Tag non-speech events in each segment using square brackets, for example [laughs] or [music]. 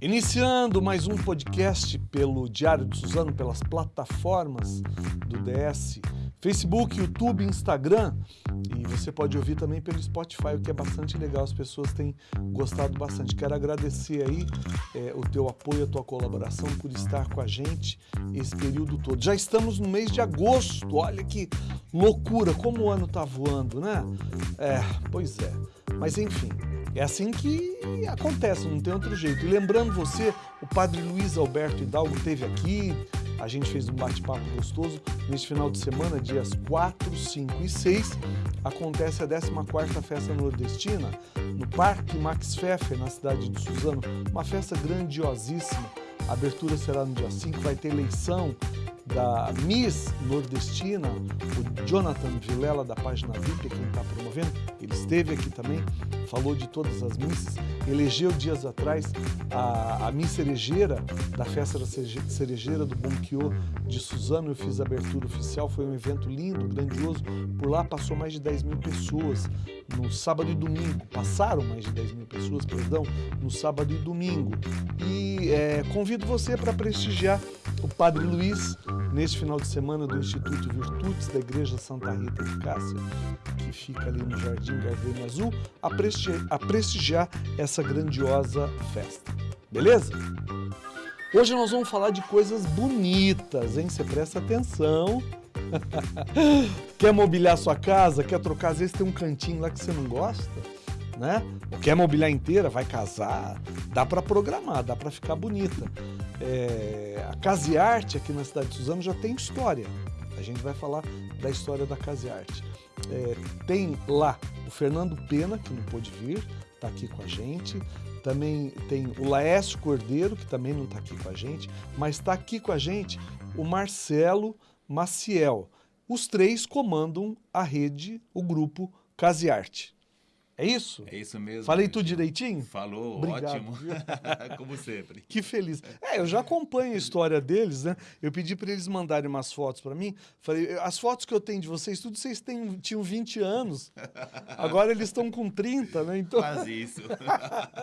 Iniciando mais um podcast pelo Diário de Suzano, pelas plataformas do DS, Facebook, YouTube, Instagram e você pode ouvir também pelo Spotify, o que é bastante legal, as pessoas têm gostado bastante. Quero agradecer aí é, o teu apoio, a tua colaboração por estar com a gente esse período todo. Já estamos no mês de agosto, olha que loucura, como o ano tá voando, né? É, pois é. Mas enfim, é assim que acontece, não tem outro jeito. E lembrando você, o padre Luiz Alberto Hidalgo esteve aqui, a gente fez um bate-papo gostoso. Neste final de semana, dias 4, 5 e 6, acontece a 14ª Festa Nordestina no Parque Max Pfeffer, na cidade de Suzano. Uma festa grandiosíssima. A abertura será no dia 5, vai ter eleição da Miss Nordestina, o Jonathan Vilela da página VIP, quem está promovendo, ele esteve aqui também, falou de todas as missas, elegeu dias atrás a, a Miss Cerejeira, da festa da Cerejeira do Bonquiô de Suzano, eu fiz a abertura oficial, foi um evento lindo, grandioso, por lá passou mais de 10 mil pessoas, no sábado e domingo, passaram mais de 10 mil pessoas, perdão, no sábado e domingo, e é, convido você para prestigiar o Padre Luiz, neste final de semana do Instituto Virtudes da Igreja Santa Rita de Cássia, que fica ali no Jardim Gardenia Azul, a prestigiar, a prestigiar essa grandiosa festa. Beleza? Hoje nós vamos falar de coisas bonitas, hein? Você presta atenção. [laughs] quer mobiliar sua casa? Quer trocar? Às vezes tem um cantinho lá que você não gosta, né? quer mobiliar inteira? Vai casar? Dá para programar, dá para ficar bonita. É, a Case Arte aqui na cidade de Suzano já tem história. A gente vai falar da história da Case Arte. É, tem lá o Fernando Pena, que não pôde vir, está aqui com a gente. Também tem o Laércio Cordeiro, que também não está aqui com a gente, mas está aqui com a gente o Marcelo Maciel. Os três comandam a rede, o grupo Case Arte. É isso? É isso mesmo. Falei tudo direitinho? Falou, Obrigado. ótimo. [laughs] Como sempre. Que feliz. É, eu já acompanho a história deles, né? Eu pedi para eles mandarem umas fotos para mim. Falei, as fotos que eu tenho de vocês, tudo vocês têm, tinham 20 anos. Agora eles estão com 30, né? Então... Quase isso.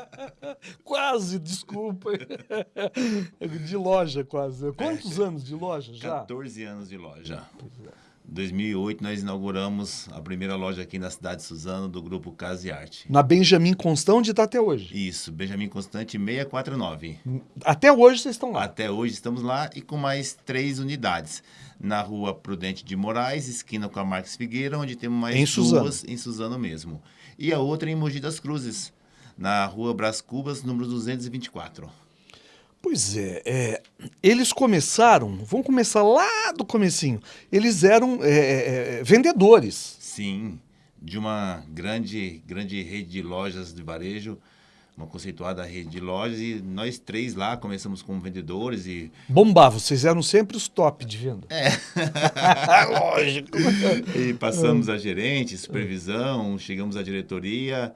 [laughs] quase, desculpa. [laughs] De loja, quase. Quantos é. anos de loja já? 14 anos de loja. Pois é. 2008 nós inauguramos a primeira loja aqui na cidade de Suzano do grupo Casa e Arte. Na Benjamin Constant, onde está até hoje? Isso, Benjamin Constante 649. Até hoje vocês estão lá? Até hoje estamos lá e com mais três unidades. Na rua Prudente de Moraes, esquina com a Marques Figueira, onde temos mais em duas Suzano. em Suzano mesmo. E a outra em Mogi das Cruzes, na rua Brás Cubas, número 224. Pois é, é, eles começaram, vamos começar lá do comecinho, eles eram é, é, é, vendedores. Sim, de uma grande, grande rede de lojas de varejo, uma conceituada rede de lojas, e nós três lá começamos como vendedores e... Bombava, vocês eram sempre os top de venda. É. [laughs] Lógico. [laughs] e passamos a gerente, supervisão, chegamos à diretoria,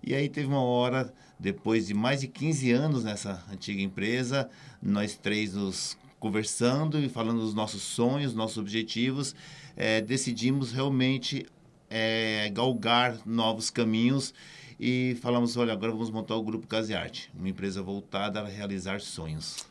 e aí teve uma hora depois de mais de 15 anos nessa antiga empresa, nós três nos conversando e falando dos nossos sonhos, nossos objetivos, é, decidimos realmente é, galgar novos caminhos e falamos, olha, agora vamos montar o Grupo Casiarte, uma empresa voltada a realizar sonhos.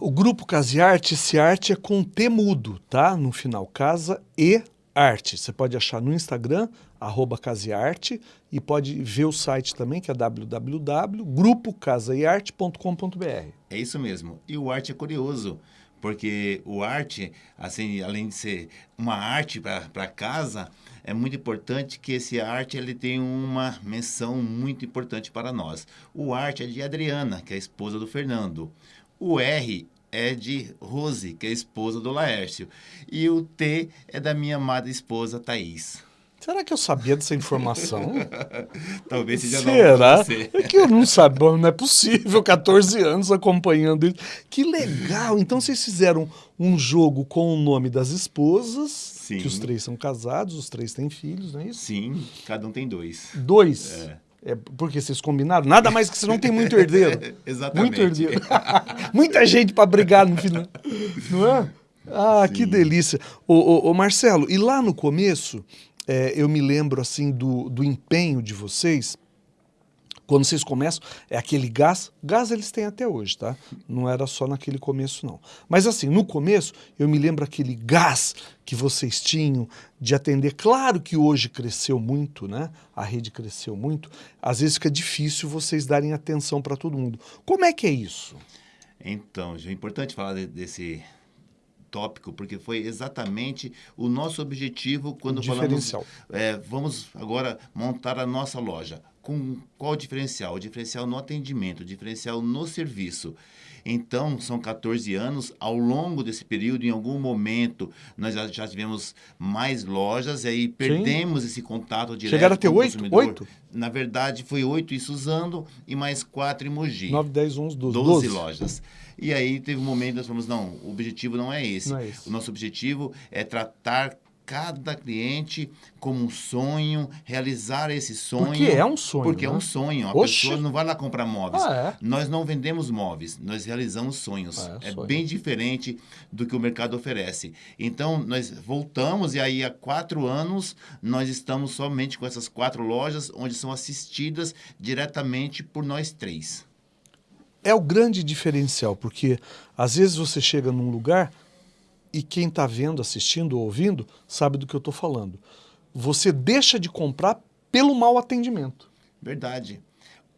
O Grupo Casiarte, esse arte é com T mudo, tá? No final, Casa e Arte. Você pode achar no Instagram, arroba Casearte, e pode ver o site também, que é www.grupocasaiarte.com.br. É isso mesmo. E o arte é curioso, porque o arte, assim, além de ser uma arte para casa, é muito importante que esse arte ele tem uma menção muito importante para nós. O arte é de Adriana, que é a esposa do Fernando. O R é de Rose, que é a esposa do Laércio. E o T é da minha amada esposa, Thaís. Será que eu sabia dessa informação? [laughs] Talvez seja Será? Você. É que eu não sabia, não é possível, 14 anos acompanhando isso. Que legal! Então vocês fizeram um jogo com o nome das esposas, Sim. que os três são casados, os três têm filhos, não é isso? Sim, cada um tem dois. Dois? É. É porque vocês combinaram? Nada mais que você não tem muito herdeiro. [laughs] Exatamente. Muito herdeiro. [laughs] Muita gente para brigar no final. Não é? Ah, Sim. que delícia. Ô, ô, ô, Marcelo, e lá no começo, é, eu me lembro assim do, do empenho de vocês quando vocês começam, é aquele gás, gás eles têm até hoje, tá? Não era só naquele começo, não. Mas assim, no começo, eu me lembro aquele gás que vocês tinham de atender. Claro que hoje cresceu muito, né? A rede cresceu muito. Às vezes fica difícil vocês darem atenção para todo mundo. Como é que é isso? Então, é importante falar desse tópico, porque foi exatamente o nosso objetivo quando falamos, é, vamos agora montar a nossa loja com qual diferencial? O diferencial no atendimento, o diferencial no serviço. Então, são 14 anos. Ao longo desse período, em algum momento, nós já, já tivemos mais lojas e aí perdemos Sim. esse contato direto Chegaram a ter oito? Oito? Na verdade, foi oito em Suzano e mais quatro em Mogi. 9, 10, 11, 12. 12 lojas. E aí teve um momento que nós falamos, não, o objetivo não é esse. Não é esse. O nosso objetivo é tratar cada cliente como um sonho, realizar esse sonho. Porque é um sonho. Porque né? é um sonho. A Oxi. pessoa não vai lá comprar móveis. Ah, é? Nós não vendemos móveis, nós realizamos sonhos. Ah, é, é sonho. bem diferente do que o mercado oferece. Então, nós voltamos e aí há quatro anos nós estamos somente com essas quatro lojas, onde são assistidas diretamente por nós três. É o grande diferencial, porque às vezes você chega num lugar e quem está vendo, assistindo ou ouvindo sabe do que eu estou falando. Você deixa de comprar pelo mau atendimento. Verdade.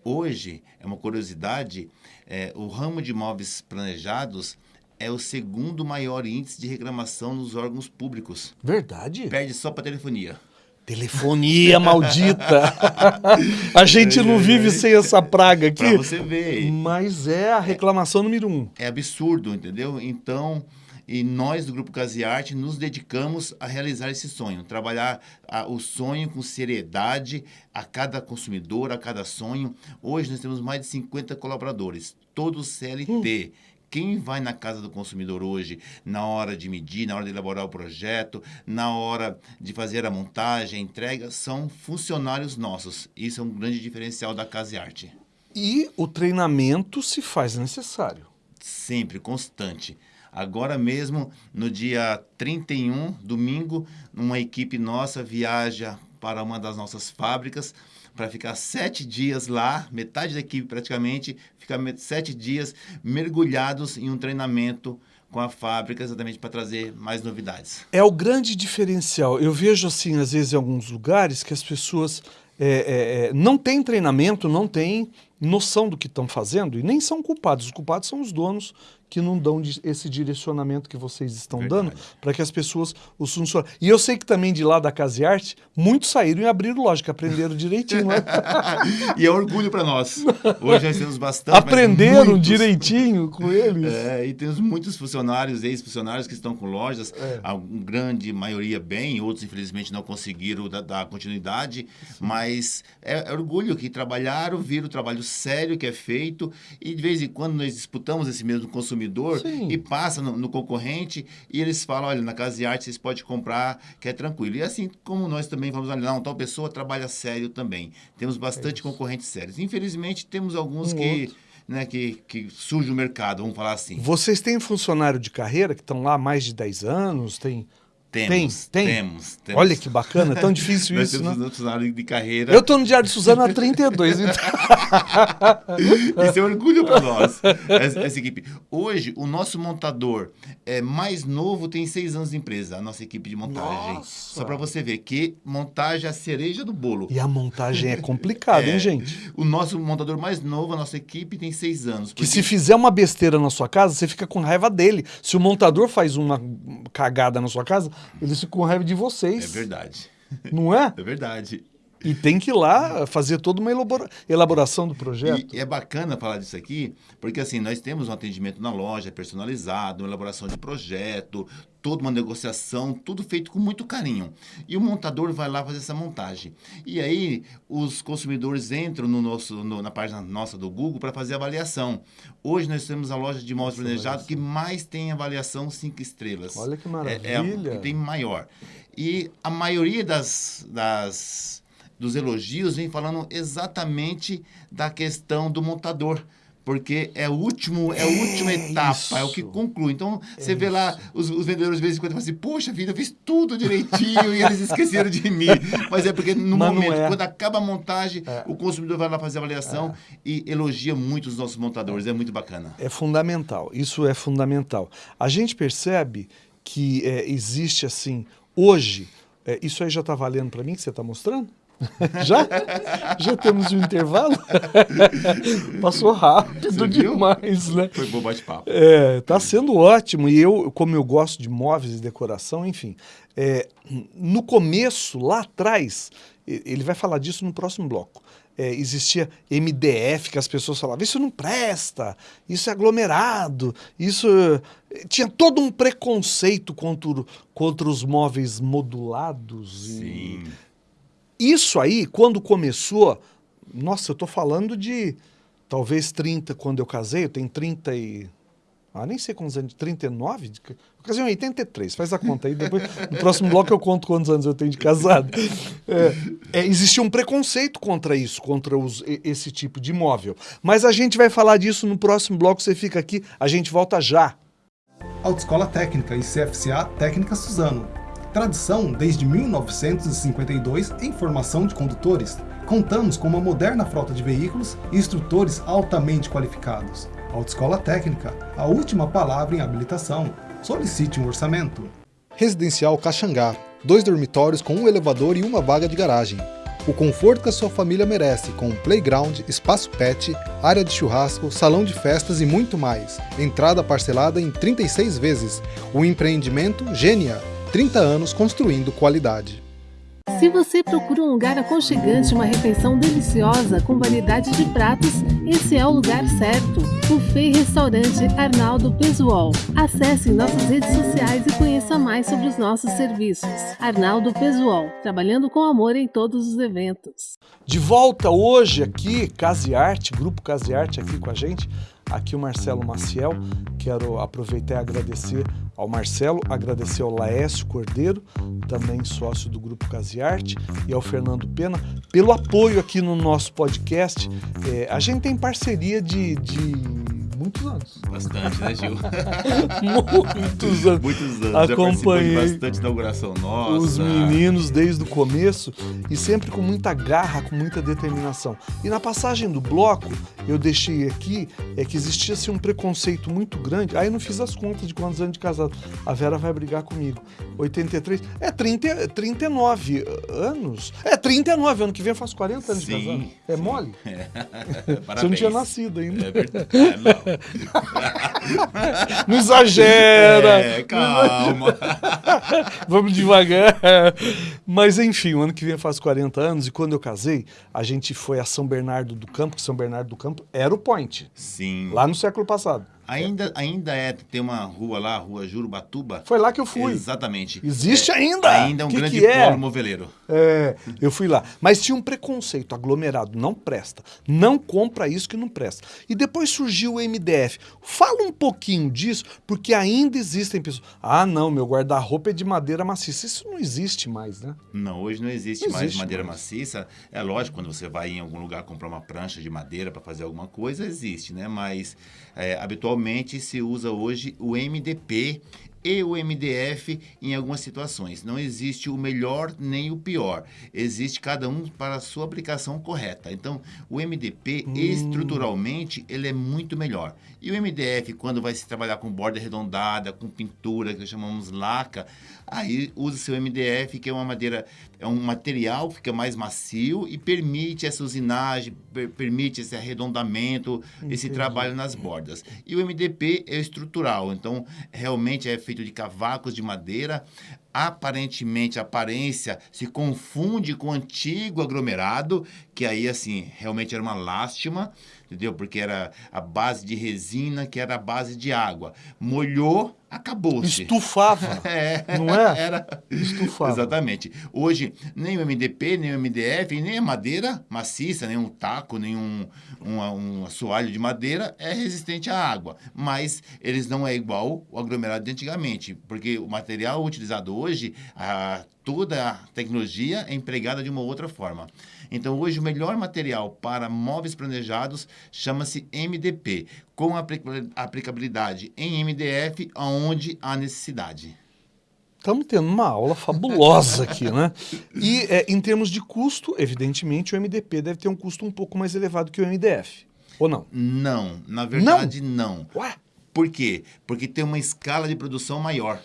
Hoje, é uma curiosidade, é, o ramo de imóveis planejados é o segundo maior índice de reclamação nos órgãos públicos. Verdade? Perde só para telefonia. Telefonia maldita. [laughs] a gente não vive sem essa praga aqui. Para você ver. Mas é a reclamação número um. É absurdo, entendeu? Então, e nós do Grupo Casiarte nos dedicamos a realizar esse sonho, trabalhar a, o sonho com seriedade a cada consumidor, a cada sonho. Hoje nós temos mais de 50 colaboradores, todos CLT. Hum. Quem vai na casa do consumidor hoje, na hora de medir, na hora de elaborar o projeto, na hora de fazer a montagem, a entrega, são funcionários nossos. Isso é um grande diferencial da Casa Arte. E o treinamento se faz necessário. Sempre, constante. Agora mesmo, no dia 31, domingo, uma equipe nossa viaja para uma das nossas fábricas para ficar sete dias lá, metade da equipe praticamente, ficar sete dias mergulhados em um treinamento com a fábrica exatamente para trazer mais novidades. É o grande diferencial. Eu vejo assim, às vezes, em alguns lugares que as pessoas é, é, não têm treinamento, não têm noção do que estão fazendo e nem são culpados. Os culpados são os donos que não dão esse direcionamento que vocês estão Verdade. dando para que as pessoas os funcionem. E eu sei que também de lá da Casa e Arte, muitos saíram e abriram que aprenderam direitinho. Né? [laughs] e é orgulho para nós. [laughs] Hoje nós temos bastante. Aprenderam direitinho com [laughs] eles. É, e temos muitos funcionários, ex-funcionários que estão com lojas, é. a grande maioria bem, outros infelizmente não conseguiram dar, dar continuidade, Sim. mas é, é orgulho que trabalharam, viram o trabalho sério que é feito e de vez em quando nós disputamos esse mesmo consumidor Sim. e passa no, no, concorrente e eles falam, olha, na Casa de Arte vocês podem comprar, que é tranquilo. E assim como nós também vamos olha, não, tal pessoa trabalha sério também. Temos bastante é concorrentes sérios. Infelizmente, temos alguns um que... Né, que, que surge o mercado, vamos falar assim. Vocês têm funcionário de carreira que estão lá há mais de 10 anos? Tem temos, tem, tem. Temos, temos. Olha que bacana, é tão [laughs] difícil Nós isso, temos né? funcionário de carreira. Eu estou no Diário de Suzano há 32. Então... [laughs] isso é um orgulho para nós, essa, essa, equipe. Hoje, o nosso montador é, mais novo tem seis anos de empresa, a nossa equipe de montagem. Nossa. Só para você ver que montagem é a cereja do bolo. E a montagem é complicada, [laughs] é, hein, gente? O nosso montador mais novo, a nossa equipe, tem seis anos. Porque... Que se fizer uma besteira na sua casa, você fica com raiva dele. Se o montador faz uma cagada na sua casa, ele fica com raiva de vocês. É verdade. Não é? É verdade. E tem que ir lá fazer toda uma elaboração do projeto. E é bacana falar disso aqui, porque assim, nós temos um atendimento na loja personalizado, uma elaboração de projeto, toda uma negociação, tudo feito com muito carinho. E o montador vai lá fazer essa montagem. E aí os consumidores entram no nosso, no, na página nossa do Google para fazer avaliação. Hoje nós temos a loja de imóveis planejados que mais tem avaliação cinco estrelas. Olha que maravilha. É, é a que tem maior. E a maioria das, das dos elogios vem falando exatamente da questão do montador. porque é o último, é a última É etapa, isso. é o que conclui. Então, você vê lá os, os vendedores de vez em quando falam assim, poxa vida, eu fiz tudo direitinho e eles esqueceram de mim. [laughs] Mas é porque no Mas momento, é. quando acaba a montagem, o consumidor vai lá fazer a avaliação e elogia muito os nossos montadores. É muito bacana. É fundamental, isso é fundamental. A gente percebe que é, existe assim, hoje, é, isso aí já está valendo para mim que você está mostrando? [laughs] já? Já temos um intervalo? [laughs] Passou rápido Você viu? demais, né? Foi bom bate-papo. É, tá sendo ótimo. E eu, como eu gosto de móveis e decoração, enfim. é, no começo, lá atrás, ele vai falar disso no próximo bloco. é, existia MDF que as pessoas falavam, isso não presta, isso é aglomerado, isso. é, Tinha todo um preconceito contra, contra os móveis modulados. e- Sim. Isso aí, quando começou, nossa, eu tô falando de talvez 30 quando eu casei, eu tenho 30 e. Ah, nem sei quantos anos, 39? De- Eu casei em 83, faz a conta aí. Depois, no próximo bloco eu conto quantos anos eu tenho de casado. É, é, existia um preconceito contra isso, contra os- esse tipo de imóvel. Mas a gente vai falar disso no próximo bloco, você fica aqui, a gente volta já. Autoescola Técnica e CFCA Técnica Suzano. Tradição desde 1952 em formação de condutores. Contamos com uma moderna frota de veículos e instrutores altamente qualificados. Autoescola Técnica, a última palavra em habilitação. Solicite um orçamento. Residencial Caxangá. Dois dormitórios com um elevador e uma vaga de garagem. O conforto que a sua família merece, com playground, espaço pet, área de churrasco, salão de festas e muito mais. Entrada parcelada em 36 vezes. O empreendimento Gênia. 30 anos construindo qualidade. Se você procura um lugar aconchegante, uma refeição deliciosa com variedade de pratos, esse é o lugar certo. Buffet Restaurante Arnaldo Pesuol. Acesse nossas redes sociais e conheça mais sobre os nossos serviços. Arnaldo Pesuol, trabalhando com amor em todos os eventos. De volta hoje aqui, Case Arte, Grupo Case Arte aqui com a gente. Aqui o Marcelo Maciel. Quero aproveitar e agradecer ao Marcelo, agradecer ao Laércio Cordeiro, também sócio do Grupo Case Arte, e ao Fernando Pena, pelo apoio aqui no nosso podcast. É, a gente tem parceria de, de muitos anos. Bastante, né, Gil? [laughs] Muitos anos. Muitos anos. Acompanhei bastante inauguração nossa. os meninos desde o começo e sempre com muita garra, com muita determinação. E na passagem do bloco, eu deixei aqui é que existia assim, um preconceito muito grande. Aí eu não fiz as contas de quantos anos de casado. A Vera vai brigar comigo. 83. É 30, é 39 anos. É 39, ano que vem eu faço 40 anos de Sim, casado. É sim. mole? Parabéns. [laughs] Você não tinha nascido ainda. É verdade. Não. [laughs] Não exagera! É, calma. [laughs] Vamos devagar. Mas enfim, o ano que vem eu faço 40 anos e quando eu casei, a gente foi a São Bernardo do Campo, que São Bernardo do Campo era o point, Sim. lá no século passado. Ainda, ainda é, tem uma rua lá, Rua Jurubatuba. Foi lá que eu fui. Exatamente. Existe É, ainda? Ainda é um Que grande que é? polo moveleiro. É, eu fui lá. Mas tinha um preconceito, aglomerado, não presta. Não compra isso que não presta. E depois surgiu o MDF. Fala um pouquinho disso, porque ainda existem pessoas. Ah, não, meu guarda-roupa é de madeira maciça. Isso não existe mais, né? Não, hoje não existe Não mais existe madeira mais. maciça. É lógico, quando você vai em algum lugar comprar uma prancha de madeira para fazer alguma coisa, existe, né? Mas é, habitualmente se usa hoje o MDP e o MDF em algumas situações. Não existe o melhor nem o pior. Existe cada um para a sua aplicação correta. Então, o MDP, estruturalmente, ele é muito melhor. E o MDF, quando vai se trabalhar com borda arredondada, com pintura, que chamamos laca, aí usa seu MDF, que é uma madeira, é um material que fica mais macio e permite essa usinagem, per- permite esse arredondamento, esse trabalho nas bordas. E o MDP é estrutural, então realmente é feito de cavacos de madeira. Aparentemente, a aparência se confunde com o antigo aglomerado, que aí, assim, realmente era uma lástima, entendeu? Porque era a base de resina, que era a base de água. Molhou, acabou-se. Estufava. [laughs] É, Não é? Era. Estufava. Exatamente. Hoje, nem o MDP, nem o MDF, nem a madeira maciça, nem um taco, nem um, um, um assoalho de madeira é resistente à água. Mas eles não é igual o aglomerado de antigamente, porque o material utilizado hoje hoje a, toda a tecnologia é empregada de uma outra forma. Então, hoje, o melhor material para móveis planejados chama-se MDP, com aplicabilidade em MDF, onde há necessidade. Estamos tendo uma aula fabulosa aqui, né? E é, em termos de custo, evidentemente, o MDP deve ter um custo um pouco mais elevado que o MDF. Ou não? Não, na verdade não. não. Ué? Por quê? Porque tem uma escala de produção maior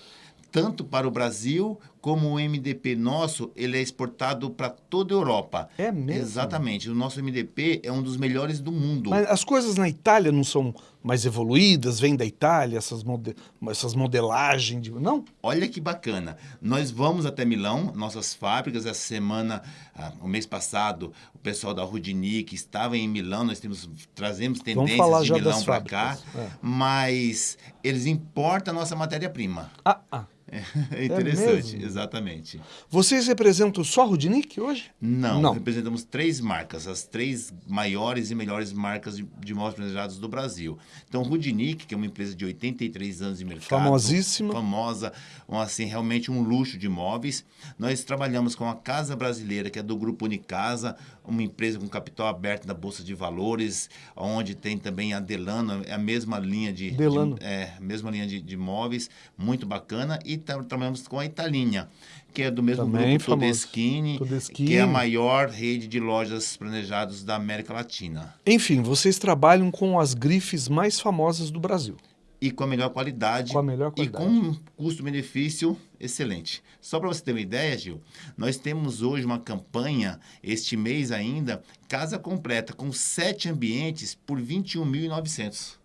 tanto para o Brasil como o MDP nosso, ele é exportado para toda a Europa. É mesmo? Exatamente. O nosso MDP é um dos melhores do mundo. Mas as coisas na Itália não são mais evoluídas? Vêm da Itália, essas, mode essas modelagens? De... Não? Olha que bacana. Nós vamos até Milão, nossas fábricas. Essa semana, ah, o mês passado, o pessoal da Rudinic estava em Milão. Nós temos, trazemos tendências de Milão para cá. É. Mas eles importam a nossa matéria-prima. Ah, ah. [laughs] É interessante, é exatamente. Vocês representam só a Rudnick hoje? Não, Não, representamos três marcas, as três maiores e melhores marcas de, de móveis planejados do Brasil. Então, Rudnick, que é uma empresa de 83 anos de mercado. Famosíssima. Famosa, um, assim, realmente um luxo de móveis. Nós trabalhamos com a Casa Brasileira, que é do Grupo Unicasa, uma empresa com capital aberto na Bolsa de Valores, onde tem também a Delano, é a mesma linha de, Delano. de é, mesma linha de, de móveis, muito bacana. E trabalhamos com a Italinha, que é do mesmo Também grupo Todeschini, que é a maior rede de lojas planejadas da América Latina. Enfim, vocês trabalham com as grifes mais famosas do Brasil. E com a melhor qualidade. Com a melhor qualidade. E com um custo-benefício excelente. Só para você ter uma ideia, Gil, nós temos hoje uma campanha, este mês ainda, casa completa, com sete ambientes por R$ 21.900.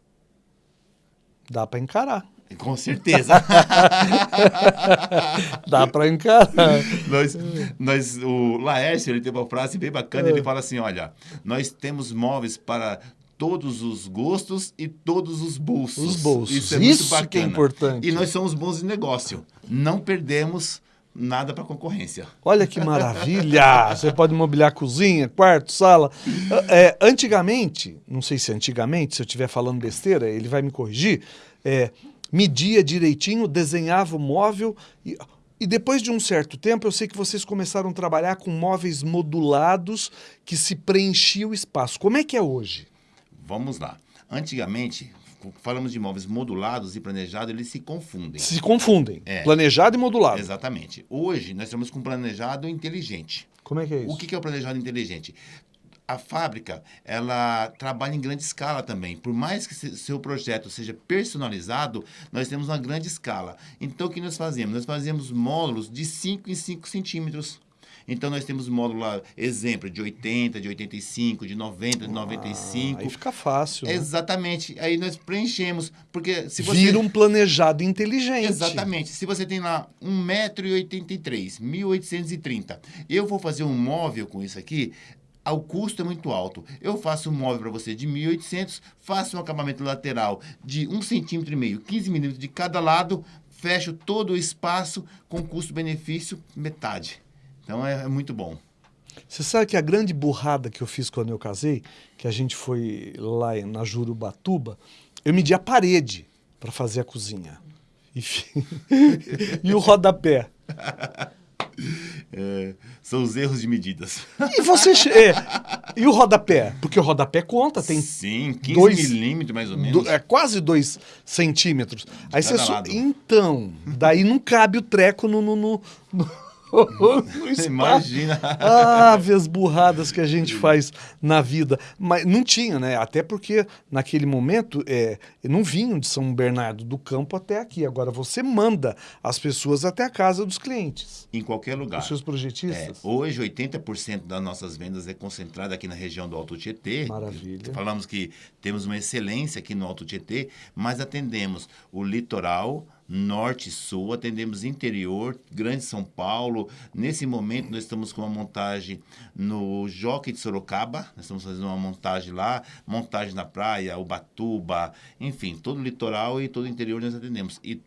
Dá para encarar. Com certeza. [laughs] Dá para encarar. nós, nós, o Laércio, ele tem uma frase bem bacana, é. ele fala assim, olha, nós temos móveis para todos os gostos e todos os bolsos. Os bolsos. Isso é Isso muito bacana. que é importante. E nós somos bons de negócio. Não perdemos nada para concorrência. Olha que maravilha! [laughs] Você pode mobiliar cozinha, quarto, sala. É, antigamente, não sei se antigamente, se eu estiver falando besteira, ele vai me corrigir. É, media direitinho, desenhava o móvel e, e depois de um certo tempo, eu sei que vocês começaram a trabalhar com móveis modulados que se preenchia o espaço. Como é que é hoje? Vamos lá. Antigamente, falamos de móveis modulados e planejados, eles se confundem. Se confundem. É. Planejado e modulado. Exatamente. Hoje, nós estamos com planejado inteligente. Como é que é isso? O que é o planejado inteligente? A fábrica ela trabalha em grande escala também. Por mais que seu projeto seja personalizado, nós temos uma grande escala. Então, o que nós fazemos? Nós fazemos módulos de 5 em 5 centímetros. Então, nós temos módulo lá, exemplo, de 80, de 85, de 90, de 95. Aí fica fácil. Né? Exatamente. Aí nós preenchemos. Porque se você. Vira um planejado inteligente. Exatamente. Se você tem lá 1,83m, 1.830, eu vou fazer um móvel com isso aqui, o custo é muito alto. Eu faço um móvel para você de 1.800, faço um acabamento lateral de 1,5 centímetro e meio, 15 milímetros de cada lado, fecho todo o espaço com custo-benefício metade. Então é, é muito bom. Você sabe que a grande burrada que eu fiz quando eu casei, que a gente foi lá na Jurubatuba, eu medi a parede para fazer a cozinha. [laughs] e o rodapé. [laughs] É, são os erros de medidas. E você. É, e o rodapé? Porque o rodapé conta, tem. Sim, 15 dois, milímetros mais ou menos. Do, é quase 2 centímetros. Aí você. Então, daí não cabe o treco no, no, no, no [laughs] Imagina. Ah, as burradas que a gente faz na vida. Mas não tinha, né? Até porque naquele momento é, não vinham de São Bernardo do Campo até aqui. Agora você manda as pessoas até a casa dos clientes. Em qualquer lugar. Os seus projetistas. É, hoje, 80% das nossas vendas é concentrada aqui na região do Alto Tietê. Maravilha. Falamos que temos uma excelência aqui no Alto Tietê, mas atendemos o litoral, norte e sul, atendemos interior, Grande São Paulo. Nesse momento, nós estamos com uma montagem no Jockey de Sorocaba, nós estamos fazendo uma montagem lá, montagem na praia, Ubatuba, enfim, todo o litoral e todo o interior nós atendemos. E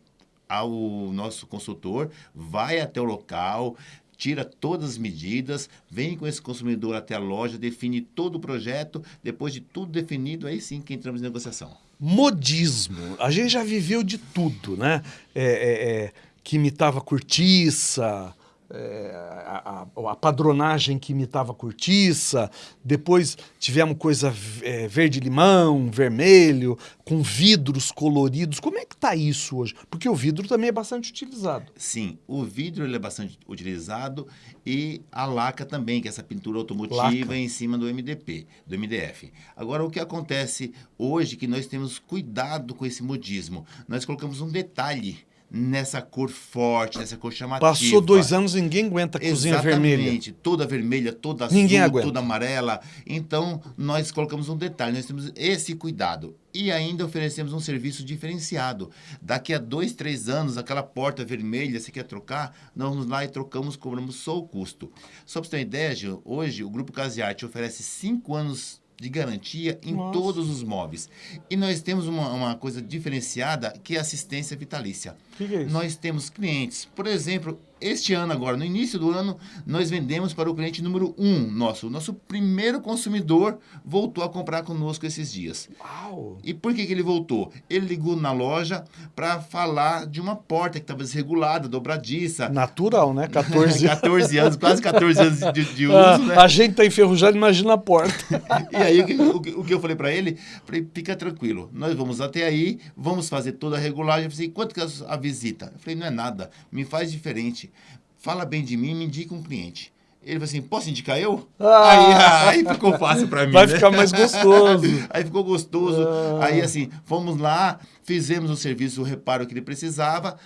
ao nosso consultor vai até o local, tira todas as medidas, vem com esse consumidor até a loja, define todo o projeto, depois de tudo definido, aí sim que entramos em negociação modismo. A gente já viveu de tudo, né? É, é, é, que imitava cortiça, é, a, a, a, padronagem que imitava cortiça, depois tivemos coisa é, verde-limão, vermelho, com vidros coloridos. Como é que está isso hoje? Porque o vidro também é bastante utilizado. Sim, o vidro ele é bastante utilizado e a laca também, que é essa pintura automotiva laca. em cima do MDP, do MDF. Agora, o que acontece hoje que nós temos cuidado com esse modismo? Nós colocamos um detalhe nessa cor forte, nessa cor chamativa. Passou dois anos ninguém aguenta a cozinha Exatamente, vermelha. Exatamente, toda vermelha, toda azul, ninguém aguenta. toda amarela. Então, nós colocamos um detalhe, nós temos esse cuidado. E ainda oferecemos um serviço diferenciado. Daqui a dois, três anos, aquela porta vermelha, você quer trocar? Nós vamos lá e trocamos, cobramos só o custo. Só para você ter uma ideia, Gil, hoje o Grupo Casiarte oferece cinco anos de garantia em Nossa. todos os móveis. E nós temos uma, uma coisa diferenciada que é assistência vitalícia. Que que é nós temos clientes, por exemplo, este ano agora, no início do ano, nós vendemos para o cliente número um nosso. O nosso primeiro consumidor voltou a comprar conosco esses dias. Uau! E por que, que ele voltou? Ele ligou na loja para falar de uma porta que estava desregulada, dobradiça. Natural, né? [laughs] 14 anos. 14 anos, quase 14 anos de, de ah, uso, né? A gente tá enferrujado, imagina a porta. [laughs] e aí, o, o, o, que eu falei para ele? Falei, fica tranquilo, nós vamos até aí, vamos fazer toda a regulagem. Eu falei, quanto que é a visita? Eu falei, não é nada, me faz diferente fala bem de mim, me indica um cliente. Ele falou assim, posso indicar eu? Ah, aí, [laughs] aí ficou fácil para mim. Vai né? ficar mais gostoso. [laughs] aí ficou gostoso. Ah. Aí assim, fomos lá, fizemos o serviço, o reparo que ele precisava.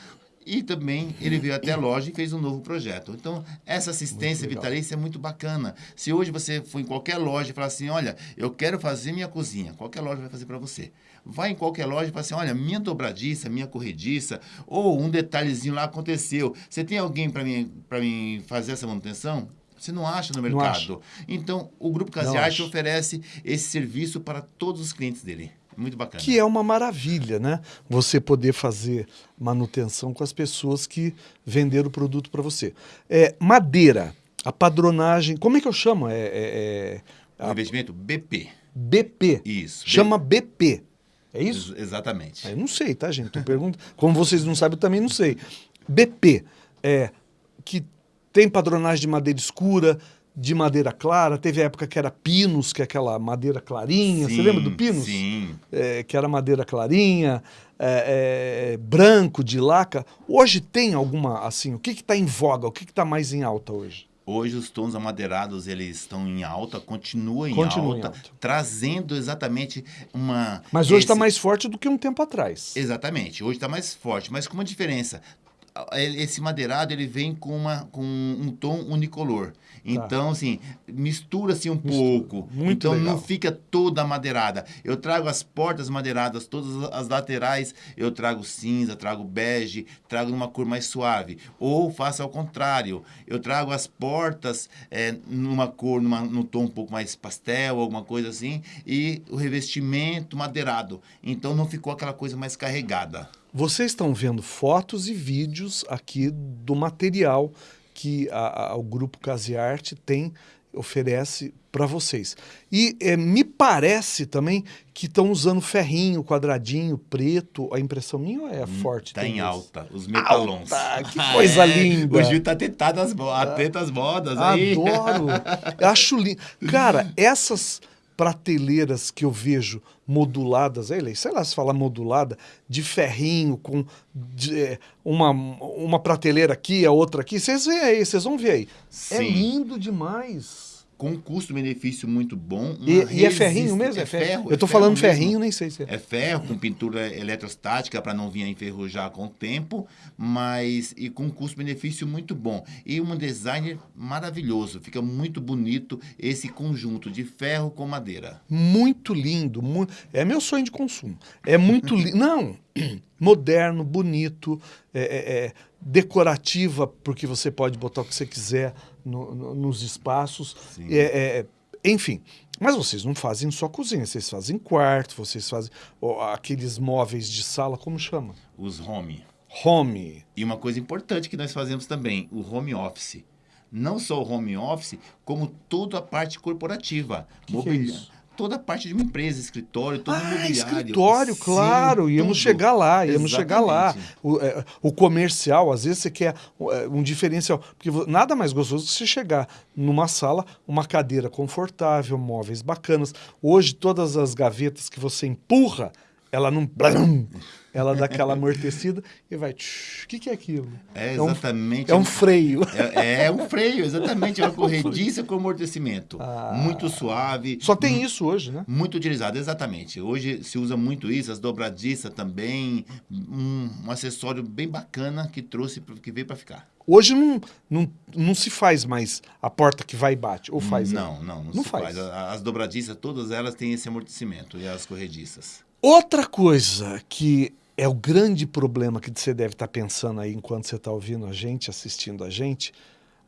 E também ele veio até a loja e fez um novo projeto. Então, essa assistência vitalícia é muito bacana. Se hoje você for em qualquer loja e falar assim, olha, eu quero fazer minha cozinha, qualquer loja vai fazer para você. Vai em qualquer loja e fala assim, olha, minha dobradiça, minha corrediça, ou um detalhezinho lá aconteceu. Você tem alguém para mim, mim fazer essa manutenção? Você não acha no mercado. Então, o Grupo Casiarte oferece esse serviço para todos os clientes dele. Muito bacana. Que é uma maravilha, né? Você poder fazer manutenção com as pessoas que venderam o produto para você. É, madeira, a padronagem, como é que eu chamo? É, é, é investimento BP. BP. Isso. Chama BP. É isso? Exatamente. Eu não sei, tá, gente? Tô perguntando. Como vocês não sabem, eu também não sei. BP, é, que tem padronagem de madeira escura, de madeira clara. Teve a época que era pinos, que é aquela madeira clarinha. Sim, Você lembra do pinos? Sim. É, que era madeira clarinha, é, é, branco, de laca. Hoje tem alguma, assim, o que está em voga? O que está mais em alta hoje? Hoje os tons amadeirados eles estão em alta, continuam em, Continua alta, em alta, trazendo exatamente uma. Mas hoje está mais forte do que um tempo atrás. Exatamente, hoje está mais forte, mas com uma diferença. Esse madeirado ele vem com, uma, com um tom unicolor. Tá. Então, assim, mistura-se um mistura. pouco. Muito então, legal. não fica toda madeirada. Eu trago as portas madeiradas, todas as laterais, eu trago cinza, trago bege, trago numa cor mais suave. Ou faço ao contrário, eu trago as portas é, numa cor, numa, num tom um pouco mais pastel, alguma coisa assim, e o revestimento madeirado. Então, não ficou aquela coisa mais carregada. Vocês estão vendo fotos e vídeos aqui do material que a, a, o Grupo Casiarte tem, oferece para vocês. E é, me parece também que estão usando ferrinho, quadradinho, preto. A impressão minha é hum, forte? Está em alta, os metalons. Alta, que coisa é, linda. O Gil está atento às, atento às modas aí. Adoro. [laughs] Acho lindo. Cara, essas prateleiras que eu vejo moduladas, sei lá se fala modulada, de ferrinho, com de, é, uma, uma prateleira aqui, a outra aqui. Vocês veem aí, vocês vão ver aí. É Sim. É lindo demais com custo-benefício muito bom. E, e, é ferrinho mesmo? É, ferro. ferro eu estou é falando ferrinho, nem sei se é. É ferro, com pintura eletrostática para não vir a enferrujar com o tempo, mas e com custo-benefício muito bom. E um design maravilhoso, fica muito bonito esse conjunto de ferro com madeira. Muito lindo, mu é meu sonho de consumo. É muito lindo. [laughs] não, moderno, bonito, é, é, é, decorativa, porque você pode botar o que você quiser no, no, nos espaços. É, é, enfim, mas vocês não fazem só cozinha, vocês fazem quarto, vocês fazem aqueles móveis de sala, como chama? Os home. Home. E uma coisa importante que nós fazemos também, o home office. Não só o home office, como toda a parte corporativa. Que que é toda a parte de uma empresa, escritório, todo ah, escritório, claro, Sim, íamos tudo. chegar lá, íamos Exatamente. chegar lá. O, é, o, comercial, às vezes você quer é, um diferencial, porque nada mais gostoso que você chegar numa sala, uma cadeira confortável, móveis bacanas. Hoje, todas as gavetas que você empurra, ela não... ela dá aquela amortecida e vai... O que, que é aquilo? É exatamente. É um, é um freio. É, é, um freio, exatamente. É uma [laughs] corrediça com amortecimento. Ah, muito suave. Só tem isso hoje, né? Muito utilizado, exatamente. Hoje se usa muito isso, as dobradiças também. Um, um acessório bem bacana que trouxe, que veio para ficar. Hoje não, não, não se faz mais a porta que vai e bate, ou faz? Não, não, não, não faz. faz. As dobradiças, todas elas têm esse amortecimento e as corrediças. Outra coisa que é o grande problema que você deve estar pensando aí enquanto você está ouvindo a gente, assistindo a gente.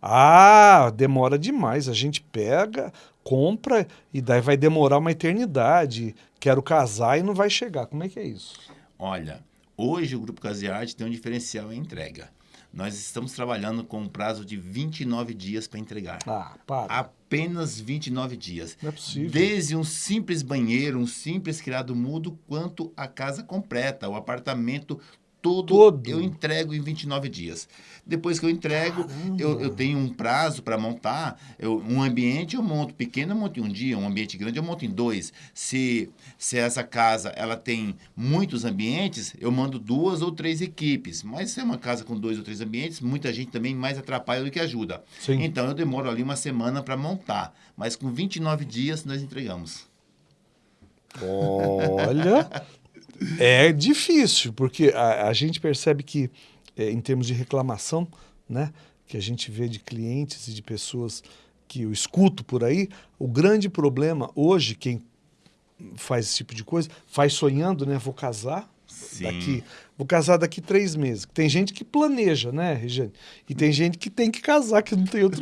Ah, demora demais. A gente pega, compra e daí vai demorar uma eternidade. Quero casar e não vai chegar. Como é que é isso? Olha, hoje o Grupo Casiarte tem um diferencial em entrega. Nós estamos trabalhando com um prazo de 29 dias para entregar. Ah, para. Apenas 29 dias. Não é possível. Desde um simples banheiro, um simples criado mudo, quanto a casa completa, o apartamento todo, todo, eu entrego em 29 dias. Depois que eu entrego, eu, eu, tenho um prazo para montar. Eu, um ambiente eu monto pequeno, eu monto em um dia. Um ambiente grande eu monto em dois. Se, se essa casa ela tem muitos ambientes, eu mando duas ou três equipes. Mas se é uma casa com dois ou três ambientes, muita gente também mais atrapalha do que ajuda. Sim. Então eu demoro ali uma semana para montar. Mas com 29 dias nós entregamos. Olha, é difícil, porque a, a gente percebe que, é, em termos de reclamação, né, que a gente vê de clientes e de pessoas que eu escuto por aí, o grande problema hoje, quem faz esse tipo de coisa, faz sonhando, né? Vou casar Sim. daqui, vou casar daqui três meses. Tem gente que planeja, né, Regiane? E tem gente que tem que casar, que não tem outro.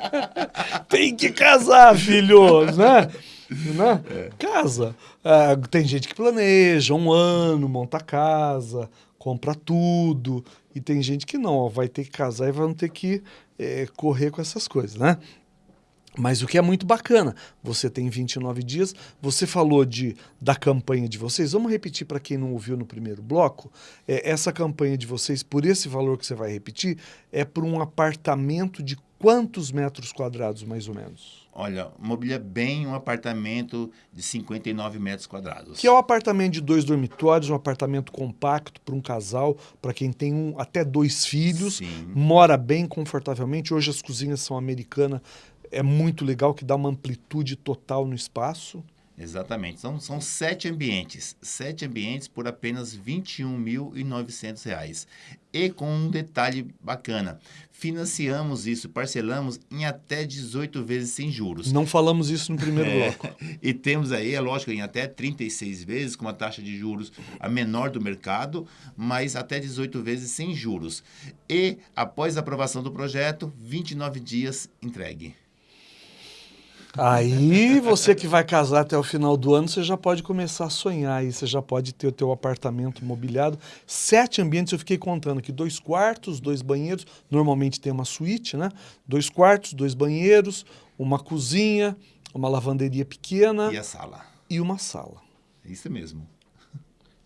[laughs] tem que casar, filho, né? Né? É. Casa. É, tem gente que planeja um ano, monta casa, compra tudo. E tem gente que não, ó, vai ter que casar e vai ter que é, correr com essas coisas, né? Mas o que é muito bacana, você tem 29 dias, você falou de, da campanha de vocês, vamos repetir para quem não ouviu no primeiro bloco, é, essa campanha de vocês, por esse valor que você vai repetir, é para um apartamento de quantos metros quadrados, mais ou menos? Olha, mobília bem um apartamento de 59 metros quadrados. Que é um apartamento de dois dormitórios, um apartamento compacto para um casal, para quem tem um, até dois filhos, Sim. mora bem confortavelmente. Hoje as cozinhas são americanas, é muito legal, que dá uma amplitude total no espaço. Exatamente. São, são sete ambientes. Sete ambientes por apenas R$ 21.900. E com um detalhe bacana. Financiamos isso, parcelamos em até 18 vezes sem juros. Não falamos isso no primeiro [laughs] é, bloco. E temos aí, é lógico, em até 36 vezes, com uma taxa de juros a menor do mercado, mas até 18 vezes sem juros. E, após a aprovação do projeto, 29 dias entregue. Aí você que vai casar até o final do ano, você já pode começar a sonhar aí, você já pode ter o teu apartamento mobiliado. Sete ambientes, eu fiquei contando aqui, dois quartos, dois banheiros, normalmente tem uma suíte, né? Dois quartos, dois banheiros, uma cozinha, uma lavanderia pequena. E a sala. E uma sala. Isso mesmo.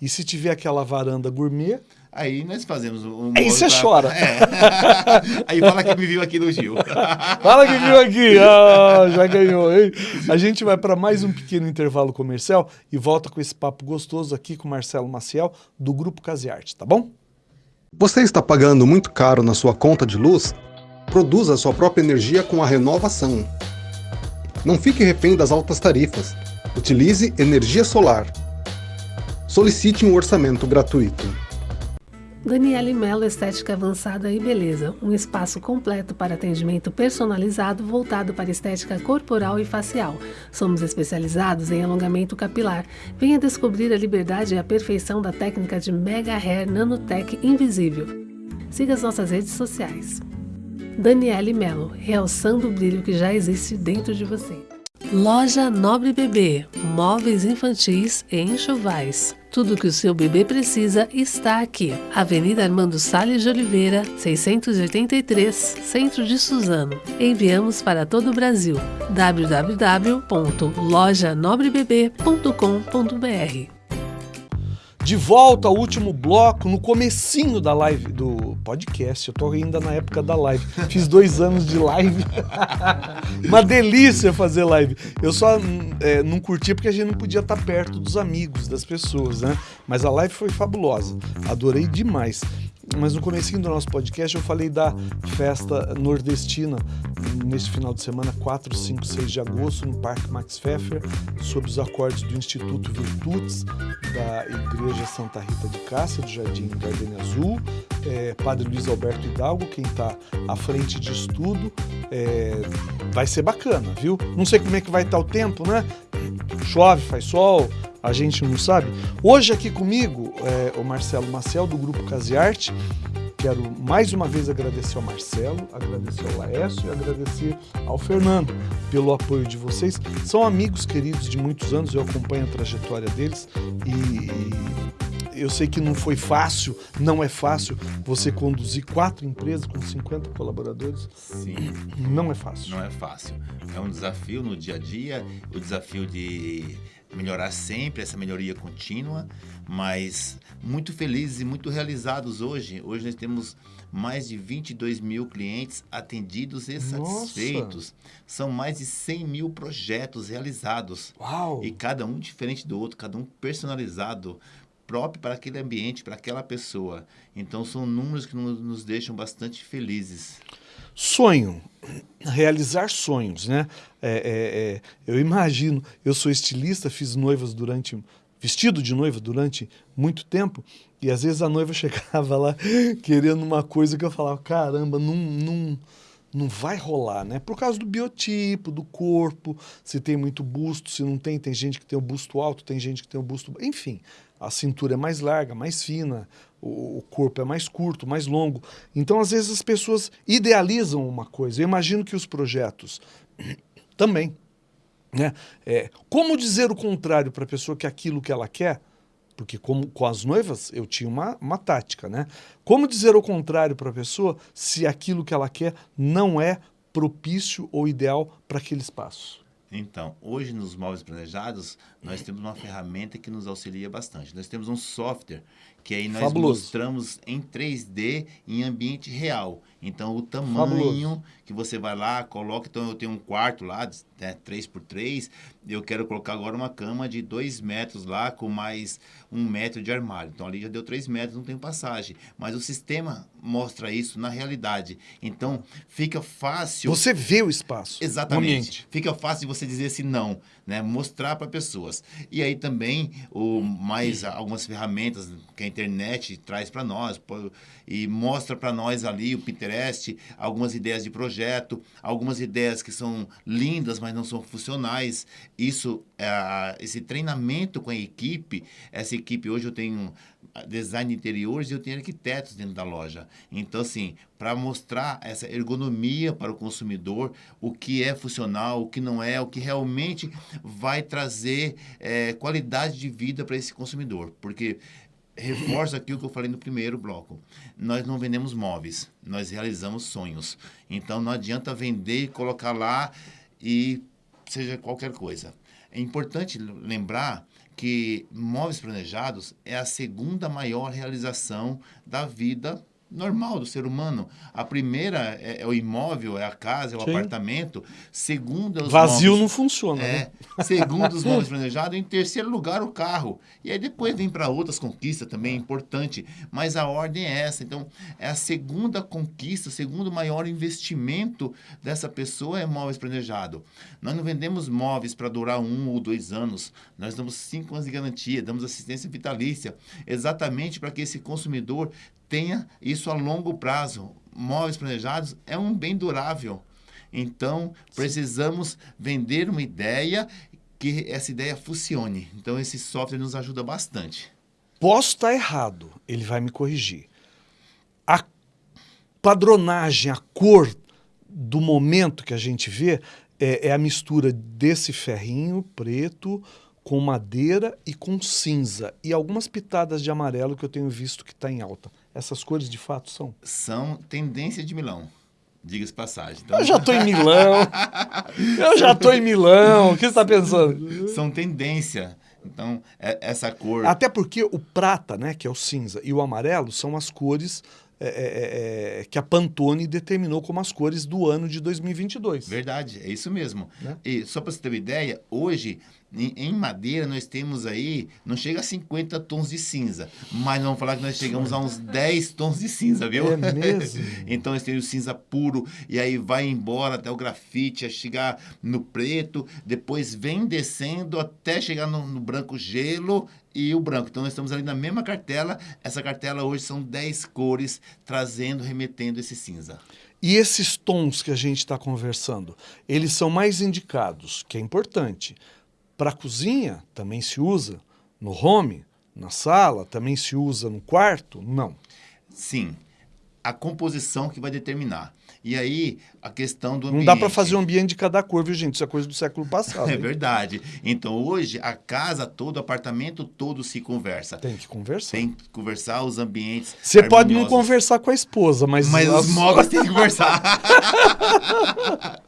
E se tiver aquela varanda gourmet... Aí nós fazemos um. Aí você pra... chora. É. [laughs] Aí fala que me viu aqui no Gil. fala que viu aqui. Ah, já ganhou, hein? A gente vai para mais um pequeno intervalo comercial e volta com esse papo gostoso aqui com Marcelo Maciel, do Grupo Casiarte, tá bom? Você está pagando muito caro na sua conta de luz? Produza sua própria energia com a renovação. Não fique refém das altas tarifas. Utilize energia solar. Solicite um orçamento gratuito. Daniele Mello Estética Avançada e Beleza, um espaço completo para atendimento personalizado voltado para estética corporal e facial. Somos especializados em alongamento capilar. Venha descobrir a liberdade e a perfeição da técnica de Mega Hair Nanotech Invisível. Siga as nossas redes sociais. Daniele Mello, realçando o brilho que já existe dentro de você. Loja Nobre Bebê, móveis infantis e enxovais. Tudo que o seu bebê precisa está aqui. Avenida Armando Salles de Oliveira, 683, Centro de Suzano. Enviamos para todo o Brasil. www.lojanobrebebê.com.br de volta ao último bloco, no comecinho da live, do podcast. Eu tô ainda na época da live. Fiz dois anos de live. [laughs] Uma delícia fazer live. Eu só é, não curti porque a gente não podia estar perto dos amigos, das pessoas, né? Mas a live foi fabulosa. Adorei demais mas no começo do nosso podcast eu falei da festa nordestina neste final de semana, 4, 5, 6 de agosto, no Parque Max Pfeffer, sob os acordes do Instituto Virtudes da Igreja Santa Rita de Cássia, do Jardim Gardenia Azul, é, Padre Luiz Alberto Hidalgo, quem está à frente disso tudo. É, vai ser bacana, viu? Não sei como é que vai estar tá o tempo, né? Chove, faz sol, a gente não sabe. Hoje aqui comigo é o Marcelo Maciel, do Grupo Casiarte. Quero mais uma vez agradecer ao Marcelo, agradecer ao Laércio e agradecer ao Fernando pelo apoio de vocês. São amigos queridos de muitos anos, eu acompanho a trajetória deles e eu sei que não foi fácil, não é fácil você conduzir quatro empresas com 50 colaboradores. Sim. Não é fácil. Não é fácil. É um desafio no dia a dia, o desafio de melhorar sempre, essa melhoria contínua, mas muito felizes e muito realizados hoje. Hoje nós temos mais de 22 mil clientes atendidos e satisfeitos. São mais de 100 mil projetos realizados. Uau! E cada um diferente do outro, cada um personalizado, próprio para aquele ambiente, para aquela pessoa. Então são números que nos deixam bastante felizes. Sonho, realizar sonhos, né? É, é, é, eu imagino, eu sou estilista, fiz noivas durante, vestido de noiva durante muito tempo, e às vezes a noiva [laughs] chegava lá querendo uma coisa que eu falava, caramba, não, não, não vai rolar, né? Por causa do biotipo, do corpo, se tem muito busto, se não tem, tem gente que tem o busto alto, tem gente que tem o busto... Enfim, a cintura é mais larga, mais fina, o corpo é mais curto, mais longo. Então, às vezes, as pessoas idealizam uma coisa. Eu imagino que os projetos [coughs] também. Né? É, como dizer o contrário para a pessoa que aquilo que ela quer, porque como, com as noivas eu tinha uma, uma tática, né? Como dizer o contrário para a pessoa se aquilo que ela quer não é propício ou ideal para aquele espaço? Então, hoje nos móveis planejados, nós temos uma ferramenta que nos auxilia bastante. Nós temos um software que aí nós Fabuloso. mostramos em 3D em ambiente real. Então, o tamanho Fabuloso. que você vai lá, coloca. Então, eu tenho um quarto lá, né, 3x3. Eu quero colocar agora uma cama de 2 metros lá, com mais um metro de armário. Então, ali já deu 3 metros, não tem passagem. Mas o sistema mostra isso na realidade. Então, fica fácil. Você vê o espaço. Exatamente. Fica fácil de você dizer assim, não né? Mostrar para pessoas. E aí também o mais algumas ferramentas que a internet traz para nós e mostra para nós ali o Pinterest, algumas ideias de projeto, algumas ideias que são lindas, mas não são funcionais. Isso, é, esse treinamento com a equipe, essa equipe hoje eu tenho design de interiores e eu tenho arquitetos dentro da loja. Então, assim, para mostrar essa ergonomia para o consumidor, o que é funcional, o que não é, o que realmente vai trazer é, qualidade de vida para esse consumidor. Porque reforço aqui o que eu falei no primeiro bloco. Nós não vendemos móveis, nós realizamos sonhos. Então não adianta vender e colocar lá e seja qualquer coisa. É importante lembrar que móveis planejados é a segunda maior realização da vida normal do ser humano. A primeira é, é, o imóvel, é a casa, é o Sim. apartamento. Segundo, os vazio móveis, não funciona. É. Né? Segundo os [laughs] móveis planejados, em terceiro lugar o carro. E aí depois vem para outras conquistas também é importante, mas a ordem é essa. Então é a segunda conquista, o segundo maior investimento dessa pessoa é móveis planejado. Nós não vendemos móveis para durar um ou dois anos. Nós damos cinco anos de garantia, damos assistência vitalícia, exatamente para que esse consumidor tenha isso a longo prazo. Móveis planejados é um bem durável. Então, precisamos vender uma ideia que essa ideia funcione. Então, esse software nos ajuda bastante. Posso estar errado, ele vai me corrigir. A padronagem, a cor do momento que a gente vê é, é a mistura desse ferrinho preto com madeira e com cinza. E algumas pitadas de amarelo que eu tenho visto que está em alta. Essas cores de fato são? São tendência de Milão. Diga-se passagem. Então, Eu já tô em Milão. [laughs] Eu já tô em Milão. O que você está pensando? são tendência. Então, é- essa cor. Até porque o prata, né, que é o cinza, e o amarelo são as cores é, é, é, que a Pantone determinou como as cores do ano de 2022. Verdade, é isso mesmo. Né? E só para você ter uma ideia, hoje em, em madeira nós temos aí, não chega a 50 tons de cinza, mas vamos falar que nós chegamos a uns 10 tons de cinza, viu? É mesmo? [laughs] então nós temos o cinza puro e aí vai embora até o grafite, a chegar no preto, depois vem descendo até chegar no, no branco gelo e o branco. Então nós estamos ali na mesma cartela. Essa cartela hoje são 10 cores trazendo, remetendo esse cinza. E esses tons que a gente está conversando, eles são mais indicados, que é importante. Para a cozinha, também se usa. No home, na sala, também se usa no quarto? Não. Sim, a composição que vai determinar. E aí, a questão do Não ambiente. dá para fazer um ambiente de cada cor, viu, gente? Isso é coisa do século passado. É hein? verdade. Então, hoje, a casa todo, o apartamento todo se conversa. Tem que conversar. Tem que conversar os ambientes Você pode não conversar com a esposa, mas... Mas as- os móveis têm que conversar. [laughs]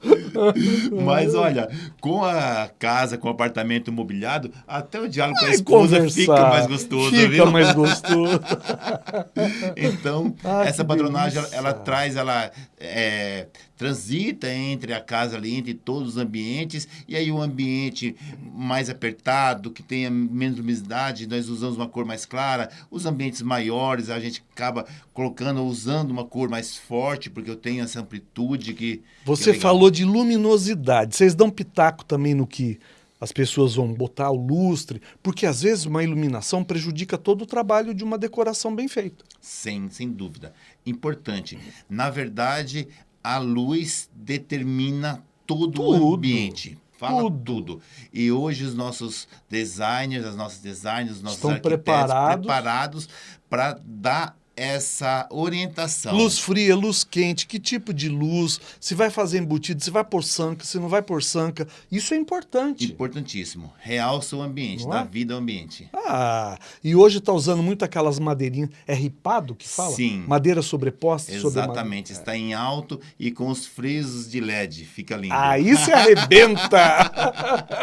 Mas olha, com a casa, com o apartamento mobiliado, até o diálogo com a esposa conversar. fica mais gostoso, Fica viu? mais gostoso. [laughs] Então, Ah, essa patronagem, ela, ela traz, ela é, transita entre a casa ali, entre todos os ambientes, e aí o ambiente mais apertado, que tenha menos luminosidade, nós usamos uma cor mais clara. Os ambientes maiores, a gente acaba colocando, usando uma cor mais forte, porque eu tenho essa amplitude que... que é Você falou de luminosidade. Vocês dão pitaco também no que as pessoas vão botar o lustre, porque às vezes uma iluminação prejudica todo o trabalho de uma decoração bem feita. Sem, sem dúvida. Importante. Na verdade, a luz determina todo Tudo. o ambiente. Fala Tudo. tudo. E hoje os nossos designers, as nossas designers, os nossos Estão arquitetos preparados. preparados para dar essa orientação. Luz fria, luz quente, que tipo de luz, se vai fazer embutido, se vai pôr sanca, se não vai pôr sanca. Isso é importante. Importantíssimo. Realça o ambiente, dá é? vida ao ambiente. Ah, e hoje está usando muito aquelas madeirinhas. É ripado que fala? Sim. Madeira sobreposta sobre. Exatamente. Está em alto e com os frisos de LED. Fica lindo. Aí se arrebenta!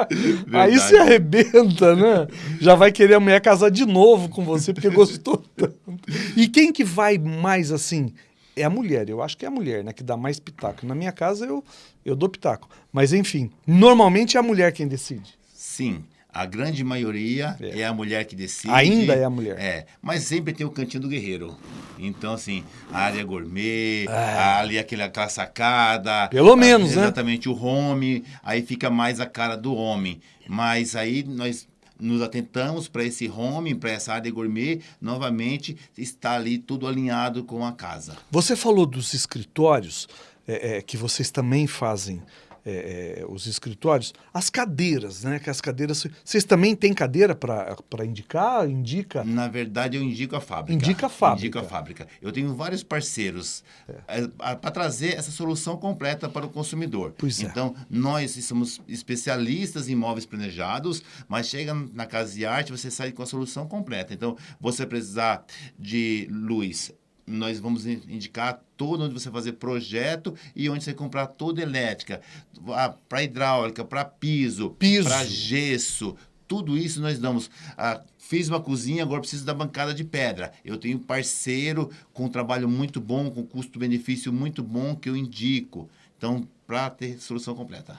Aí Verdade. se arrebenta, né? Já vai querer a mulher casar de novo com você porque gostou tanto. E quem que vai mais assim? É a mulher, eu acho que é a mulher, né? Que dá mais pitaco. Na minha casa eu, eu dou pitaco. Mas enfim, normalmente é a mulher quem decide. Sim, a grande maioria É. é, a mulher que decide. Ainda é a mulher. É, mas sempre tem o cantinho do guerreiro. Então, assim, a área gourmet, É. ali aquela sacada. Pelo a- menos, né? Exatamente, o home, aí fica mais a cara do homem. Mas aí nós nos atentamos para esse home, para essa área gourmet, novamente está ali tudo alinhado com a casa. Você falou dos escritórios, é, é, que vocês também fazem é, é, os escritórios. As cadeiras, né? Que as cadeiras. Vocês também têm cadeira para indicar? Indica? Na verdade, eu indico a fábrica. Indica a fábrica. Indico a fábrica. Eu tenho vários parceiros para trazer essa solução completa para o consumidor. Pois é. Então, nós somos especialistas em móveis planejados, mas chega na casa de arte, você sai com a solução completa. Então, você precisar de luz. Nós vamos in- indicar todo onde você fazer projeto e onde você comprar toda elétrica, para hidráulica, para piso, Piso. para gesso, tudo isso nós damos. Ah, fiz uma cozinha, agora preciso da bancada de pedra. Eu tenho parceiro com um trabalho muito bom, com custo-benefício muito bom que eu indico. Então, para ter solução completa.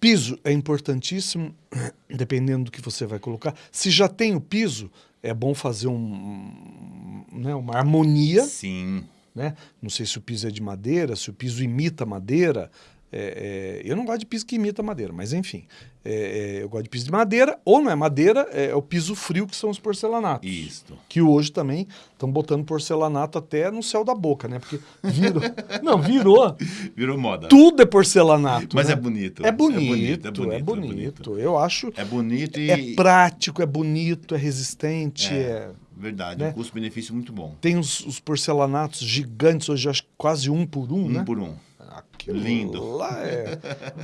Piso é importantíssimo, [clears throat] dependendo do que você vai colocar. Se já tem o piso, é bom fazer um, né, uma harmonia. Sim. né? Não sei se o piso é de madeira, se o piso imita madeira. É, é, eu não gosto de piso que imita madeira, mas enfim. É, é, eu gosto de piso de madeira, ou não é madeira, é, o piso frio, que são os porcelanatos. Isto. Que hoje também estão botando porcelanato até no céu da boca, né? Porque virou. [laughs] não, virou. Virou moda. Tudo é porcelanato. Mas né? é bonito. É bonito, É é bonito, bonito. Eu acho. É bonito e... É prático, é bonito, é resistente. É. é- Verdade, né? um custo-benefício muito bom. Tem os, os porcelanatos gigantes, hoje acho quase um por um, Um né? por um. Aquilo Lindo. lá é,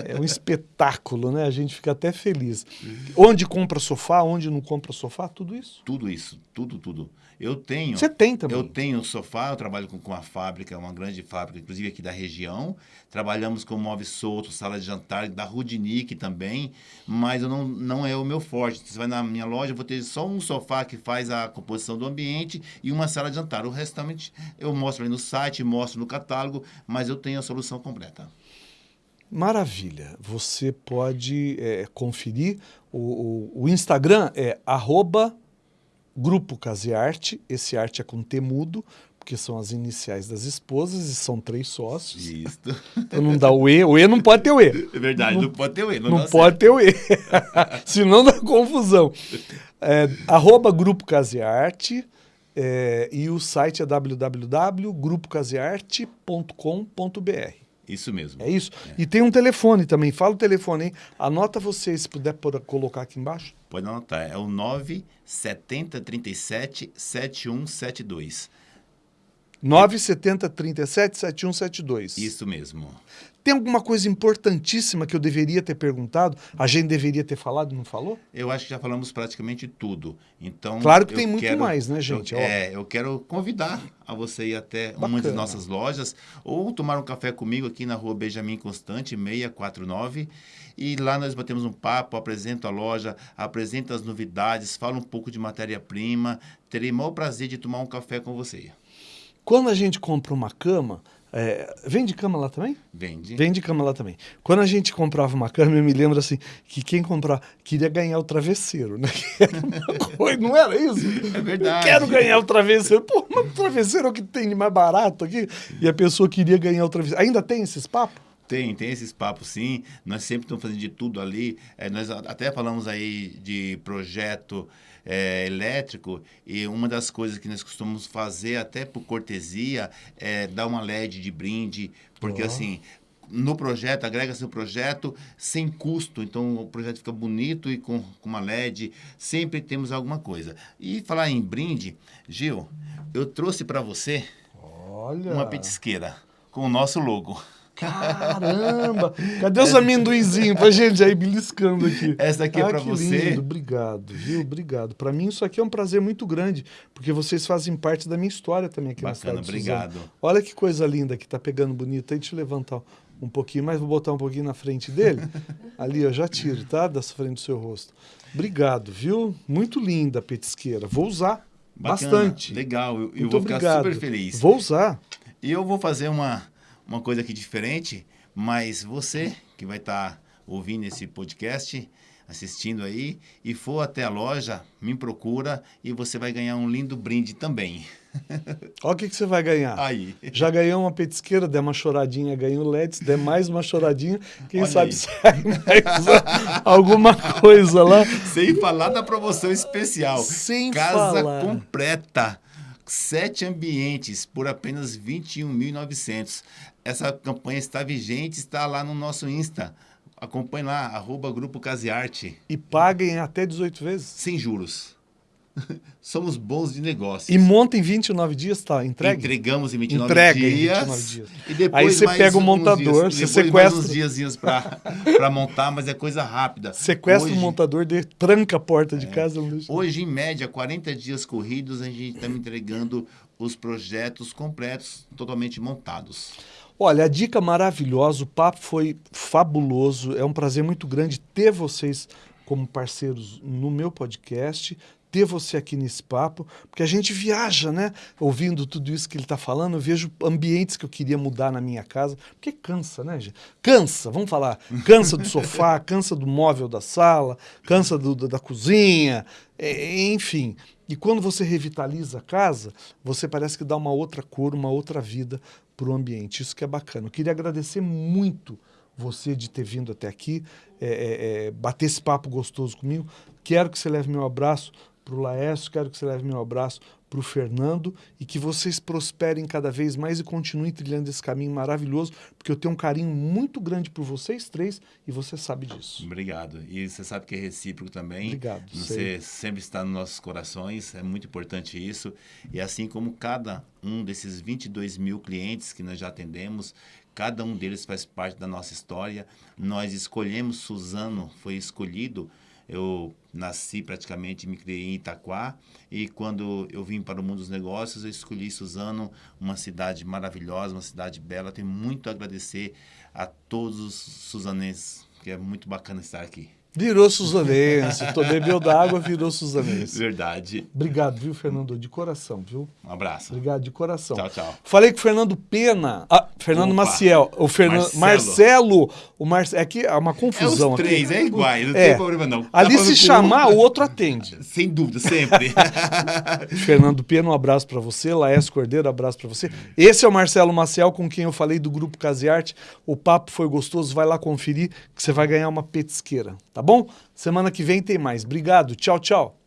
[laughs] é um espetáculo, né? A gente fica até feliz. Onde compra sofá, onde não compra sofá, tudo isso. Tudo isso, tudo, tudo. Eu tenho. Você tem também. Eu tenho sofá, eu trabalho com, com uma fábrica, uma grande fábrica, inclusive aqui da região. Trabalhamos com móveis soltos, sala de jantar, da Rudnick também, mas eu não, não é o meu forte. Você vai na minha loja, eu vou ter só um sofá que faz a composição do ambiente e uma sala de jantar. O restante eu mostro ali no site, mostro no catálogo, mas eu tenho a solução completa. Maravilha. Você pode é, conferir. O, o, o Instagram é arroba Grupo Casearte, esse arte é com T mudo, porque são as iniciais das esposas e são três sócios. Isso. Então não dá o E, o E não pode ter o E. É verdade, não, não pode ter o E. Não, Não pode certo. ter o E, [laughs] senão dá confusão. É, arroba Grupo Casearte é, e o site é www.grupocasearte.com.br. Isso mesmo. É isso? E tem um telefone também, fala o telefone, hein? Anota você, se puder por- colocar aqui embaixo. Pode anotar, é o 97037 7172. 970 37 7172. Isso mesmo. Tem alguma coisa importantíssima que eu deveria ter perguntado? A gente deveria ter falado e não falou? Eu acho que já falamos praticamente tudo. Então, Claro que tem muito quero- mais, né, gente? Eu, é, eu quero convidar a você ir até uma das Bacana. nossas lojas ou tomar um café comigo aqui na rua Benjamin Constante, 649. E lá nós batemos um papo, apresento a loja, apresento as novidades, falo um pouco de matéria-prima. Terei o maior prazer de tomar um café com você. Quando a gente compra uma cama, é, vende cama lá também? Vende? Vende cama lá também. Quando a gente comprava uma cama, eu me lembro assim, que quem comprava queria ganhar o travesseiro, né? [laughs] Coisa, não era isso? É verdade. Eu quero ganhar o travesseiro. Pô, mas o travesseiro é o que tem de mais barato aqui. E a pessoa queria ganhar o travesseiro. Ainda tem esses papos? Tem, tem esses papos sim. Nós sempre estamos fazendo de tudo ali. É, nós até falamos aí de projeto é, elétrico e uma das coisas que nós costumamos fazer até por cortesia é dar uma LED de brinde, porque Ó. assim no projeto, agrega seu projeto sem custo, então o projeto fica bonito e com, com uma LED, sempre temos alguma coisa. E falar em brinde, Gil, eu trouxe para você Olha. uma petisqueira com o nosso logo. Caramba! Cadê os amendoinzinhos pra gente aí beliscando aqui? Essa aqui é Ah, pra que você. Lindo. Obrigado, viu? Obrigado. Pra mim isso aqui é um prazer muito grande, porque vocês fazem parte da minha história também aqui na Bacana, cidade de Suzano. obrigado. Olha que coisa linda que tá pegando bonito aí. Deixa eu levantar um pouquinho mais, vou botar um pouquinho na frente dele. [laughs] Ali, eu já tiro, tá? Da frente do seu rosto. Obrigado, viu? Muito linda a petisqueira. Vou usar Bacana, bastante. Legal, eu, eu vou ficar obrigado. super feliz. Vou usar. E eu vou fazer uma, uma coisa aqui diferente, mas você que vai estar ouvindo esse podcast, assistindo aí, e for até a loja, me procura e você vai ganhar um lindo brinde também. Olha o que, que você vai ganhar. Aí. Já ganhou uma petisqueira, der uma choradinha, ganhou LED, se der mais uma choradinha, quem Olha sabe aí. sai mais alguma coisa lá. Sem falar da promoção especial. Sem Casa falar. completa. Sete ambientes por apenas R$ 21.900. Essa campanha está vigente, está lá no nosso Insta. Acompanhe lá, arroba Grupo Casearte. E paguem até 18 vezes. Sem juros. [laughs] Somos bons de negócios. E monta em 29 dias, tá? Entregue? Entregamos em 29 Entrega em dias. 29 dias. E depois Aí você pega o montador, dias, você sequestra- uns diazinhos para [laughs] montar, mas é coisa rápida. Sequestra Hoje- o montador, de, tranca a porta de casa. Não deixa... Hoje, em média, 40 dias corridos, a gente está me entregando os projetos completos, totalmente montados. Olha, a dica maravilhosa, o papo foi fabuloso. É um prazer muito grande ter vocês como parceiros no meu podcast, ter você aqui nesse papo, porque a gente viaja, né? Ouvindo tudo isso que ele está falando, eu vejo ambientes que eu queria mudar na minha casa, porque cansa, né, gente? Cansa, vamos falar. Cansa do sofá, [laughs] cansa do móvel da sala, cansa do- da, da cozinha, é, enfim. E quando você revitaliza a casa, você parece que dá uma outra cor, uma outra vida para o ambiente. Isso que é bacana. Eu queria agradecer muito você de ter vindo até aqui, é, é, é, bater esse papo gostoso comigo. Quero que você leve meu abraço para o Laércio, quero que você leve meu abraço para o Fernando e que vocês prosperem cada vez mais e continuem trilhando esse caminho maravilhoso, porque eu tenho um carinho muito grande por vocês três e você sabe disso. Obrigado. E você sabe que é recíproco também. Obrigado, Você sei. sempre está nos nossos corações, é muito importante isso. E assim como cada um desses 22 mil clientes que nós já atendemos, Cada um deles faz parte da nossa história. Nós escolhemos Suzano, foi escolhido. Eu nasci praticamente, me criei em Itaquá e quando eu vim para o mundo dos negócios, eu escolhi Suzano, uma cidade maravilhosa, uma cidade bela. Tenho muito a agradecer a todos os suzanenses, que é muito bacana estar aqui. Virou Suzanense. Tô bebeu d'água, virou Suzanense. Verdade. Obrigado, viu, Fernando? De coração, viu? Um abraço. Obrigado, de coração. Tchau, tchau. Falei com o Fernando Pena. Ah, Fernando Opa. Maciel. O Fernando Marcelo. O Marcelo. É que é uma É confusão. os três, aqui. é iguais, não É. tem problema não. Tá Ali se chamar, um- o outro atende. [laughs] Sem dúvida, sempre. [laughs] Fernando Pena, um abraço pra você. Laércio Cordeiro, um abraço pra você. Esse é o Marcelo Maciel, com quem eu falei do Grupo Casearte. O papo foi gostoso, vai lá conferir que você vai ganhar uma petisqueira, tá bom? Semana que vem tem mais. Obrigado, tchau, tchau.